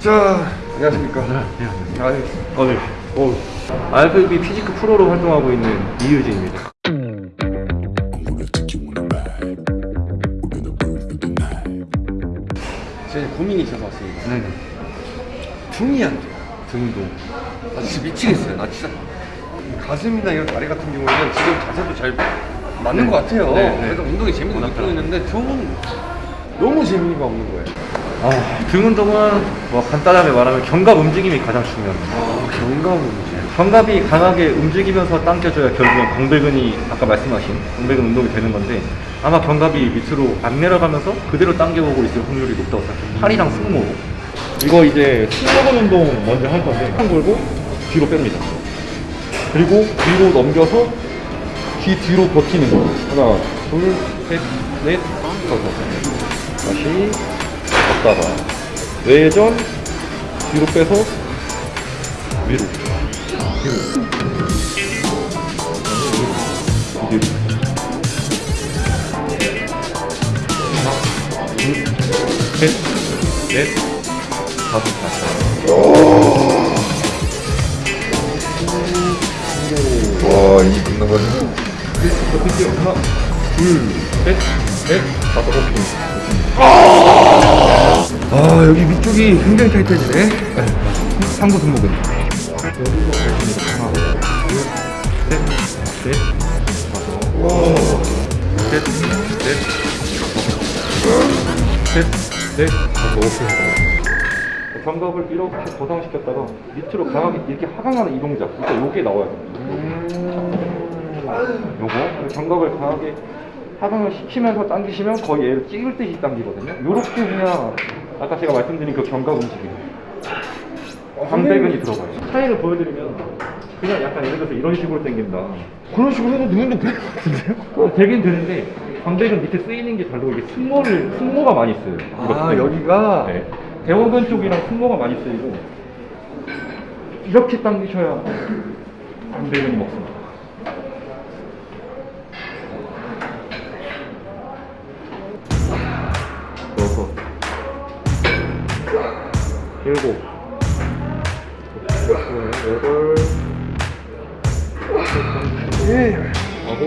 자, 안녕하십니까. 네, 안녕하세요. 아, 예. 어, 네. 어, IFBB physique 프로로 활동하고 있는 이유진입니다. 제가 고민이 있어서 왔습니다. 네네. 등이 안 돼요. 등도. 나 진짜 미치겠어요. 나 진짜 가슴이나 이런 다리 같은 경우에는 지금 자세도 잘 맞는 것 같아요. 네, 네. 그래서 운동이 재미도 느끼고 있는데 등은 너무 재미가 없는 거예요. 아, 등 운동은 뭐 간단하게 말하면 견갑 움직임이 가장 중요합니다. 아, 경감 문제. 견갑이 강하게 움직이면서 당겨줘야 결국엔 광배근이 아까 말씀하신 광배근 운동이 되는 건데 아마 견갑이 밑으로 안 내려가면서 그대로 당겨오고 있을 확률이 높다고 생각해요. 팔이랑 승모로. 이거 이제 승모근 운동 먼저 할 건데 한 걸고 뒤로 뺍니다. 그리고 뒤로 넘겨서 귀 뒤로 버티는 거. 하나, 둘, 셋, 넷, 다섯. 다시 걷다가 외전 뒤로 빼서 위로. 뒤로. 뒤로. 하나, 둘, 셋, 넷, 다섯. 와, 이 끝나가지고. 높이 하나, 둘, 셋, 넷, 다섯, 오케이. 아, 위쪽이 굉장히 타이트해지네. 상부 등목은. 하나, 둘, 셋, 넷, 다섯. 셋, 넷, 셋, 넷, 다섯, 오케이. 견갑을 이렇게 고정시켰다가 밑으로 강하게 이렇게 하강하는 이 동작. 그러니까 요게 나와야 돼요. 요거 견갑을 강하게 하강을 시키면서 당기시면 거의 얘를 찍을 듯이 당기거든요. 요렇게 그냥 아까 제가 말씀드린 그 견갑 움직임. 광배근이 들어가요. 차이를 보여드리면 그냥 약간 예를 들어서 이런 식으로 당긴다. 그런 식으로 해도 능 운동 될것 같은데요? 어, 되긴 되는데 광배근 밑에 쓰이는 게 다르고 이게 승모를 승모가 많이 쓰여요. 아. 여기가? 네. 대원근 쪽이랑 승모가 많이 쓰이고 이렇게 당기셔야 광배근이 먹습니다. 일곱, 여덟, 예. 아홉,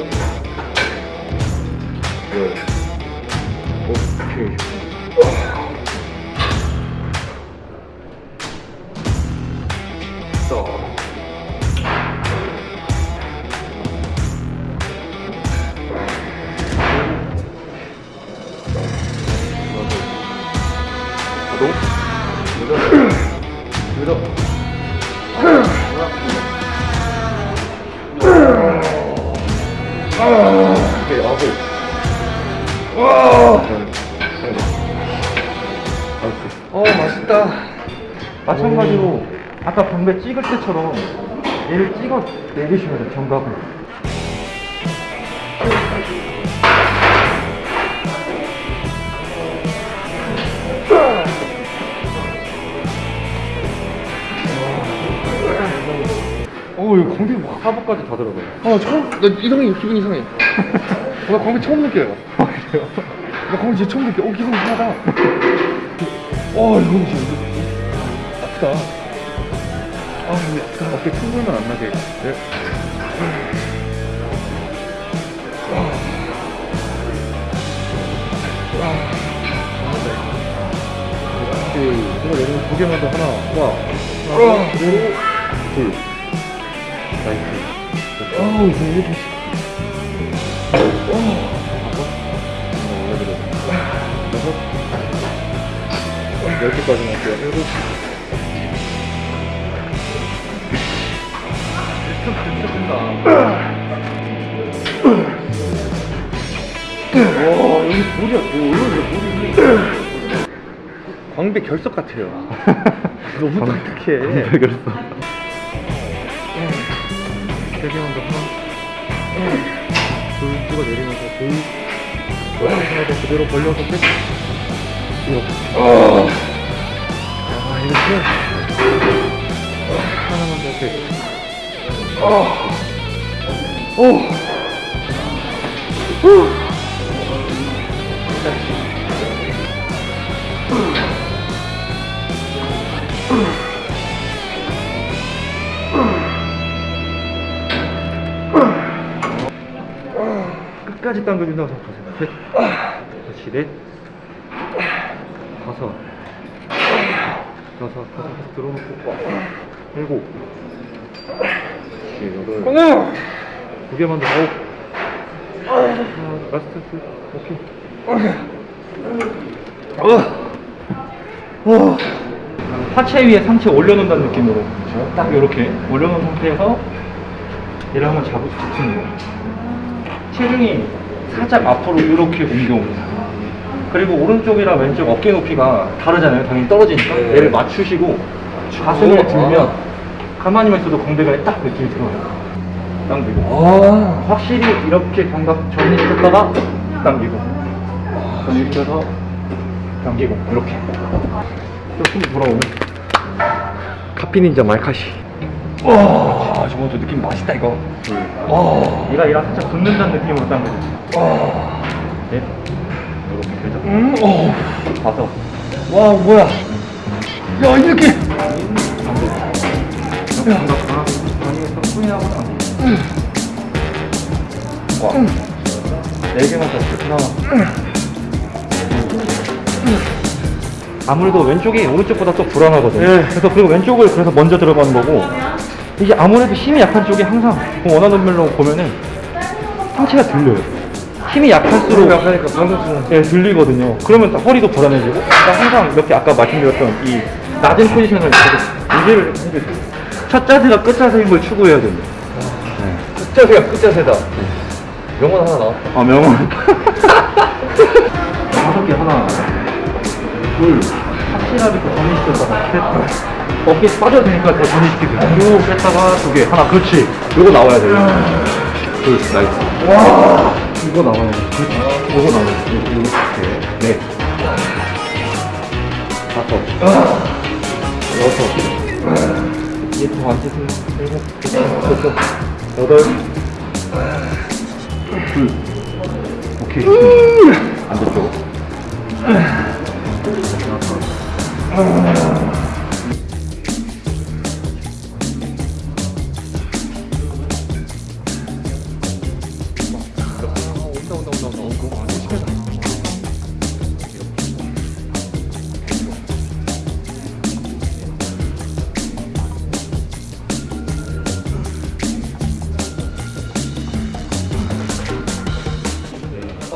열. 오케이. 어, 맛있다. 마찬가지로 아까 방배 찍을 때처럼 얘를 찍어 내리셔야 돼요 견갑을 오 이거 광배 막 하부까지 다 들어가요 아, 처음, 나 이상해, 기분 이상해. 어, 나 광배 처음 느껴요. 그래요? 나 광배 진짜 처음 느껴. 어, 기분 이상하다. 어, 이거 진짜 아프다. 아 이거 약간 어깨 퉁물만 안 나게 네. 이거 내리면 두 개만 더 하나 와 하나 둘, 둘 nice 어우, 이거 이렇게. 올 10개까지는 할게요. 7시 와 여기 돌이야 돌 뭐, 여기 돌이 광배 결석 같아요. 너무 딱딱해. 광배 결석. 세개만 더 하나. 돌부가 내리면서 돌. 돌부가 그대로 벌려서 이렇게 야, 이렇게. 하나만 더 돼. 오. 끝까지 당겨준다고 생각하세요. 셋, 그렇지, 넷, 다섯, 여섯, 다섯, 들어놓고, 일곱, 여덟, 두 개만 더, 아홉, 하나, last, 둘, 오케이. 하체 위에 상체 올려놓는다는 느낌으로. 딱 이렇게 올려놓은 상태에서 얘를 한번 잡으 붙이는 거예요. 체중이 살짝 앞으로 이렇게 옮겨옵니다. 그리고 오른쪽이랑 왼쪽 어깨 높이가 다르잖아요. 당연히 떨어지니까. 얘를 맞추시고 가슴에 들면 가만히만 있어도 광배근에 딱 느낌이 들어요. 당기고 아, 확실히 이렇게 감각 정리시켰다가 당기고. 정리시켜서 당기고. 이렇게. 조금 돌아오면 카피닌자 말카시. 와 저것도 느낌 맛있다 이거. 와. 얘가 얘랑 살짝 붙는다는 느낌으로 당겨줘 넷 되죠 음, 어. 다섯 와, 뭐야. 야, 이렇게. 강하게 후회하고 당기고 와네 개만 더 하나 아무래도 왼쪽이 오른쪽보다 또 불안하거든요. 그래서 그리고 왼쪽을 그래서 먼저 들어가는 거고 이게 아무래도 힘이 약한 쪽이 항상 그 원하는 mel로 보면은 상체가 들려요. 힘이 약할수록 약하니까 방송수는. 예, 들리거든요. 그러면 또 허리도 불안해지고. 그러니까 항상 이렇게 아까 말씀드렸던 이 낮은 포지션을 계속 유지를 해주세요. 첫 자세가 끝 자세인 걸 추구해야 됩니다. 끝자세가 끝 자세다. 명언 하나 나왔다. 아 명언. 다섯 개 하나. 둘. 확실하게 또 정리시켰다가 셋 어깨 빠져도 되니까 더 정리시키세요 쭉 뺐다가 두 개. 하나. 그렇지. 요거 나와야 돼요. 둘. nice. 와 이거 나와야 돼 그렇지 요거 나와야 돼 요거 이렇게. 넷 다섯 여섯 이게 더 앉으세요. 일곱 여덟 여덟. 둘. 오케이. 반대쪽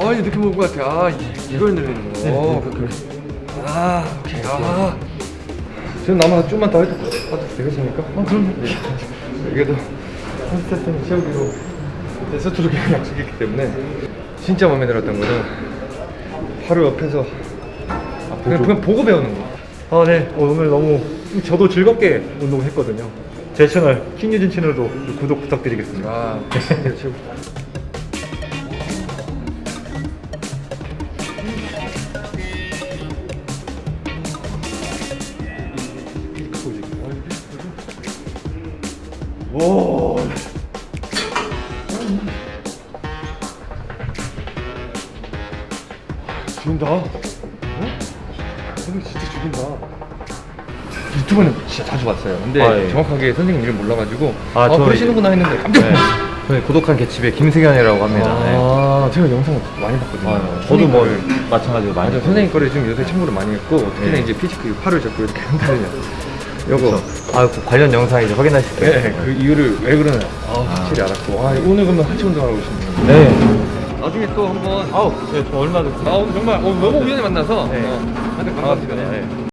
아, 이제 느낌 온것 같아. 아, 이- 이걸 늘리는 거. 어, 그래. 아, 오케이. 아. 지금 남아 좀만 더 해도 해도 되겠습니까? 어, 그럼요. 이게도 한 세트는 채우기로 세트로 그냥 약속했기 때문에 진짜 마음에 들었던 거는 바로 옆에서 그냥, 그냥 보고 배우는 거. 아, 네. 오늘 너무 저도 즐겁게 운동했거든요. 제 채널 킹유진 채널도 구독 부탁드리겠습니다. 아, 죽인다. 어? 선생님 진짜 죽인다. 유튜브는 진짜 자주 봤어요. 근데 아, 예. 정확하게 선생님 이름 몰라가지고 아, 아, 저 그러시는구나 했는데 깜짝 네. 저희 고독한 개집의 김세견이라고 합니다. 네. 아, 제가 영상을 많이 봤거든요. 아, 저도 뭐 마찬가지로 거- 많이 맞아, 선생님 거를 좀 요새 참고를 많이 했고 특히나 네. 이제 피지크 팔을 잡고 이렇게 한다냐. 요거. 아, 그 관련 영상 이제 확인하실 네, 거예요. 그 이유를 왜 그러나 아, 확실히 알았고. 아, 오늘 그러면 하체 운동하러 오시는 거예요? 네. 나중에 또 한번. 아우, 네, 저 얼마나 아, 오늘 정말 어, 너무 우연히 만나서. 네. 어, 하여튼 반갑습니다. 네.